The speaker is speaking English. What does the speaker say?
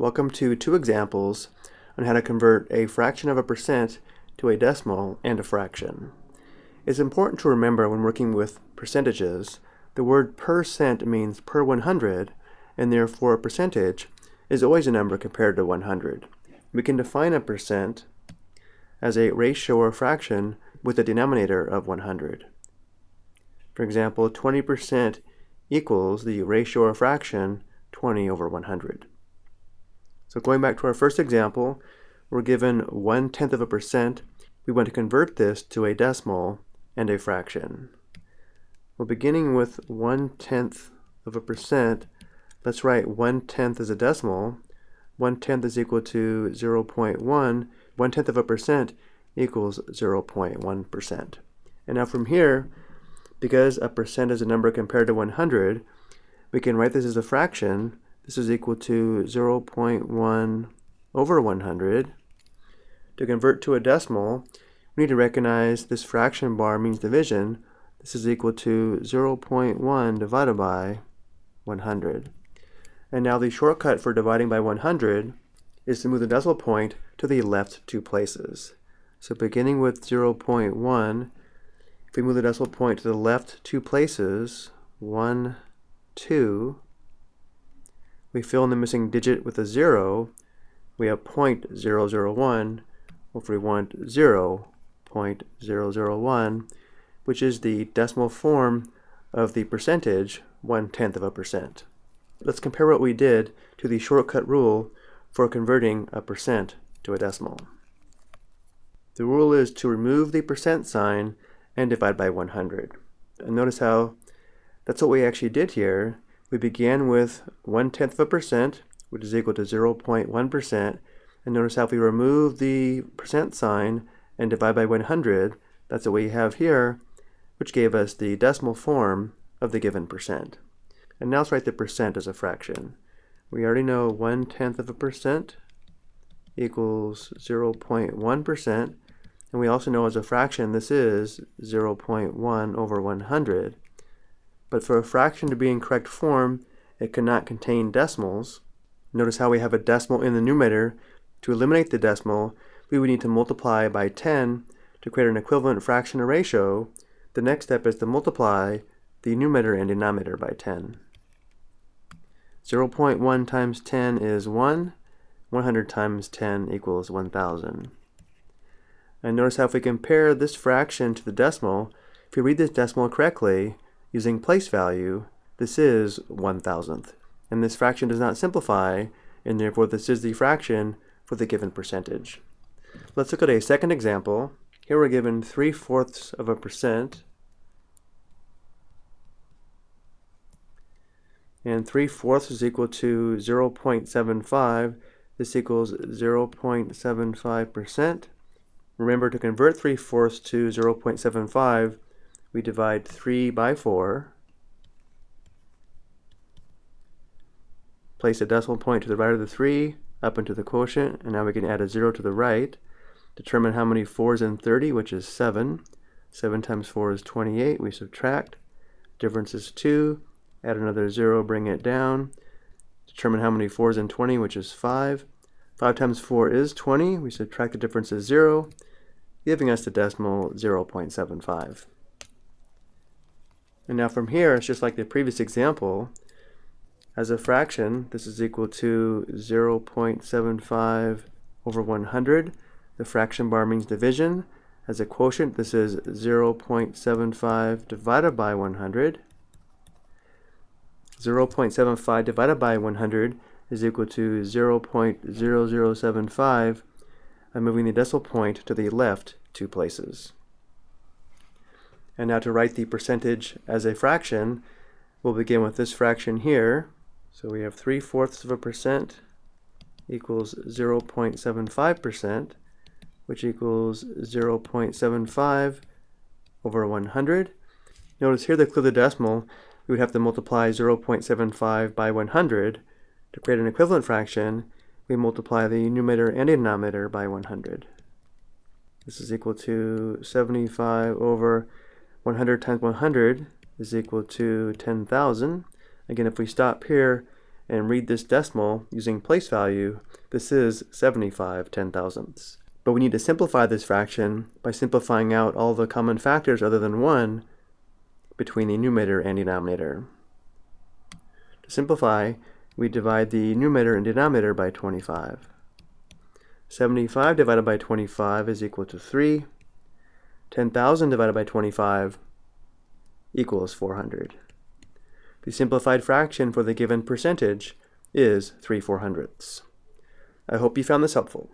Welcome to two examples on how to convert a fraction of a percent to a decimal and a fraction. It's important to remember when working with percentages, the word percent means per 100, and therefore a percentage is always a number compared to 100. We can define a percent as a ratio or fraction with a denominator of 100. For example, 20% equals the ratio or fraction 20 over 100. So going back to our first example, we're given one tenth of a percent. We want to convert this to a decimal and a fraction. Well, beginning with one tenth of a percent, let's write one tenth as a decimal. One tenth is equal to 0 0.1. One tenth of a percent equals 0 0.1 percent. And now from here, because a percent is a number compared to 100, we can write this as a fraction this is equal to 0.1 over 100. To convert to a decimal, we need to recognize this fraction bar means division. This is equal to 0.1 divided by 100. And now the shortcut for dividing by 100 is to move the decimal point to the left two places. So beginning with 0.1, if we move the decimal point to the left two places, 1, 2, we fill in the missing digit with a 0, we have 0.001, if we want 0.001, which is the decimal form of the percentage, one-tenth of a percent. Let's compare what we did to the shortcut rule for converting a percent to a decimal. The rule is to remove the percent sign and divide by 100. And notice how that's what we actually did here we began with one-tenth of a percent, which is equal to 0.1%. And notice how if we remove the percent sign and divide by 100, that's what we have here, which gave us the decimal form of the given percent. And now let's write the percent as a fraction. We already know one-tenth of a percent equals 0.1%. And we also know as a fraction this is 0.1 over 100 but for a fraction to be in correct form, it cannot contain decimals. Notice how we have a decimal in the numerator. To eliminate the decimal, we would need to multiply by 10 to create an equivalent fraction or ratio. The next step is to multiply the numerator and denominator by 10. 0.1 times 10 is 1. 100 times 10 equals 1,000. And notice how if we compare this fraction to the decimal, if we read this decimal correctly, Using place value, this is one thousandth, and this fraction does not simplify, and therefore this is the fraction for the given percentage. Let's look at a second example. Here we're given 3 fourths of a percent, and 3 fourths is equal to 0.75. This equals 0.75%. Remember to convert 3 fourths to 0.75, we divide 3 by 4, place a decimal point to the right of the 3, up into the quotient, and now we can add a 0 to the right. Determine how many 4s in 30, which is 7. 7 times 4 is 28. We subtract. Difference is 2. Add another 0, bring it down. Determine how many 4s in 20, which is 5. 5 times 4 is 20. We subtract the difference is 0, giving us the decimal 0.75. And now from here, it's just like the previous example. As a fraction, this is equal to 0.75 over 100. The fraction bar means division. As a quotient, this is 0.75 divided by 100. 0.75 divided by 100 is equal to 0.0075. I'm moving the decimal point to the left two places. And now to write the percentage as a fraction, we'll begin with this fraction here. So we have 3 fourths of a percent equals 0.75%, which equals 0.75 over 100. Notice here to clear the decimal, we would have to multiply 0.75 by 100. To create an equivalent fraction, we multiply the numerator and denominator by 100. This is equal to 75 over 100 times 100 is equal to 10,000. Again, if we stop here and read this decimal using place value, this is 75 ten thousandths. But we need to simplify this fraction by simplifying out all the common factors other than 1 between the numerator and denominator. To simplify, we divide the numerator and denominator by 25. 75 divided by 25 is equal to 3. 10,000 divided by 25 equals 400. The simplified fraction for the given percentage is 3 400ths. I hope you found this helpful.